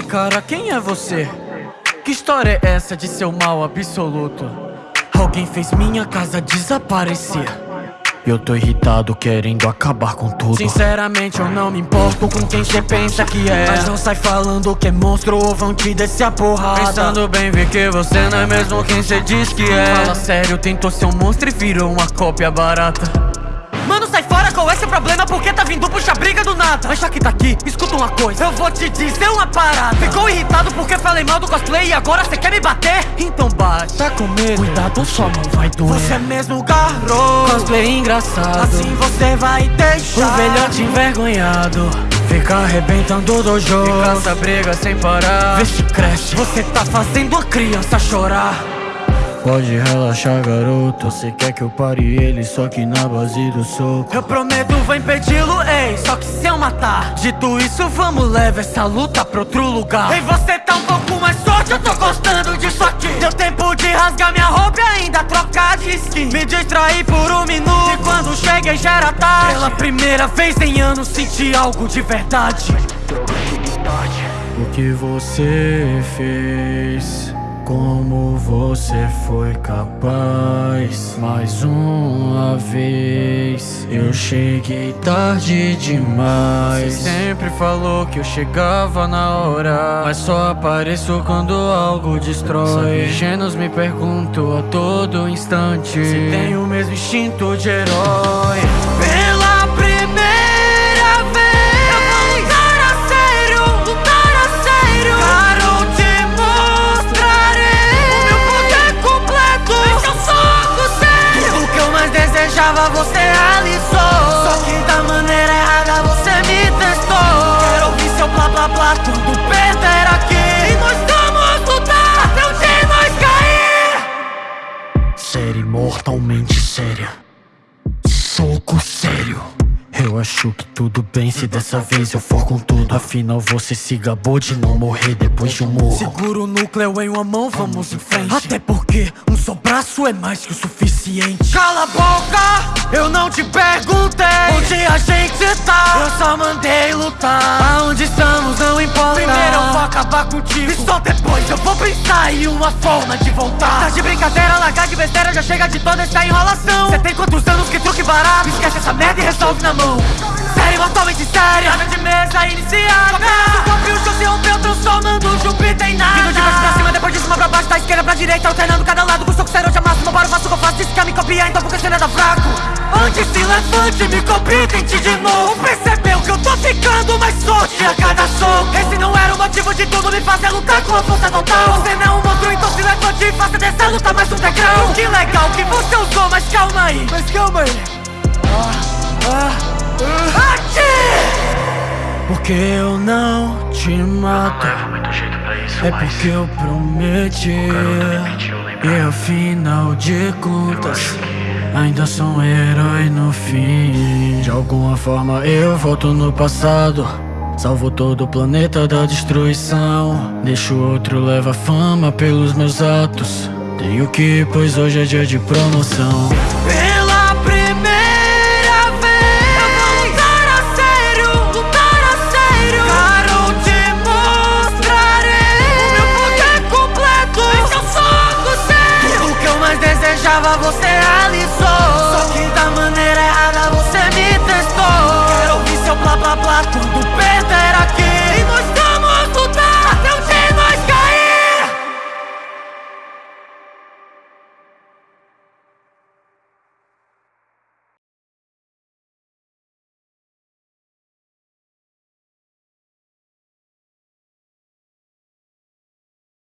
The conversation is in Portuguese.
Ei cara, quem é você? Que história é essa de seu mal absoluto? Alguém fez minha casa desaparecer. Eu tô irritado, querendo acabar com tudo. Sinceramente eu não me importo com quem cê pensa que é. Mas não sai falando que é monstro ou vão te descer a porrada. Pensando bem, vê que você não é mesmo quem cê diz que é. Fala sério, tentou ser um monstro e virou uma cópia barata Qual é seu problema? Porque tá vindo puxar briga do nada? Mas já que tá aqui, escuta uma coisa. Eu vou te dizer uma parada. Ficou irritado porque falei mal do cosplay E agora cê quer me bater? Então bate. Tá com medo? Cuidado, sua mão vai doer. Você é mesmo garoto Cosplay engraçado. Assim você vai deixar. O velhote envergonhado. Fica arrebentando o dojo E caça briga sem parar. Vê se cresce. Você tá fazendo a criança chorar Pode relaxar, garoto. Você quer que eu pare ele, só que na base do soco. Eu prometo, vou impedi-lo, ei. Só que se eu matar, dito isso, vamos levar essa luta pra outro lugar. E você tá um pouco mais forte, eu tô gostando disso aqui. Deu tempo de rasgar minha roupa e ainda trocar de skin. Me distrair por um minuto. E quando cheguei já era tarde. Pela primeira vez em anos senti algo de verdade. O que você fez? Como você foi capaz Mais uma vez? Eu cheguei tarde demais. Você sempre falou que eu chegava na hora Mas só apareço quando algo destrói. Gênios me perguntam a todo instante. Se tem o mesmo instinto de herói desejava você realizou Só que da maneira errada você me testou. Quero ouvir seu blá blá blá, tudo perder eu acho que tudo bem se dessa vez eu for com tudo. Afinal você se gabou de não morrer depois de um morro. Segura o núcleo em uma mão, vamos em frente. Até porque um só braço é mais que o suficiente. Cala a boca, eu não te perguntei Onde a gente tá, eu só mandei lutar. Aonde estamos não importa. Primeiro eu vou acabar contigo. E só depois eu vou pensar em uma forma de voltar. Tá de brincadeira, largar de besteira Já chega de toda essa enrolação. Cê tem quantos anos que truque barato? Esquece essa merda e resolve na mão. Não Série mortalmente séria Nada de mesa iniciada. Só o corpo e o show se rompeu Transformando Júpiter em nada Vindo de baixo pra cima, depois de cima pra baixo Da esquerda pra direita, alternando cada lado Com soco serão de máximo, bora faço o que eu faço Disse que me copiar, então porque você não é da fraco Antes se levante, me copie, tente de novo Percebeu que eu tô ficando mais forte a cada soco Esse não era o motivo de tudo me fazer lutar com a força total Você não é um monstro, então se levante e faça dessa luta mais um degrau Que legal que você usou, mas calma aí Mas calma aí ah, ah. Porque eu não te mato. Isso, É porque eu prometi. E afinal de contas Ainda sou um herói no fim. De alguma forma eu volto no passado. Salvo todo o planeta da destruição. Deixo outro leva fama pelos meus atos. Tenho que, pois hoje é dia de promoção deixava você ali